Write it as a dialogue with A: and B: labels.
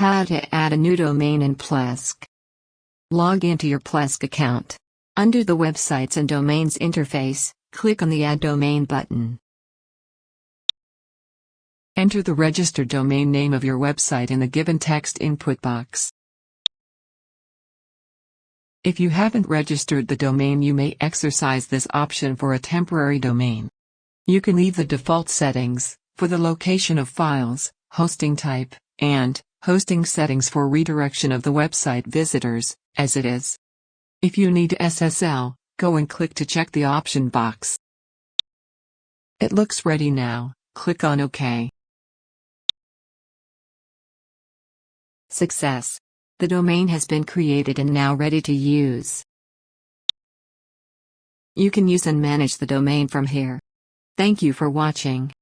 A: How to add a new domain in Plesk. Log into your Plesk account. Under the Websites and Domains interface, click on the Add Domain button. Enter the registered domain name of your website in the given text input box. If you haven't registered the domain you may exercise this option for a temporary domain. You can leave the default settings, for the location of files, hosting type, and hosting settings for redirection of the website visitors, as it is. If you need SSL, go and click to check the option box. It looks ready now, click on OK. Success. The domain has been created and now ready to use. You can use and manage the domain from here. Thank you for watching.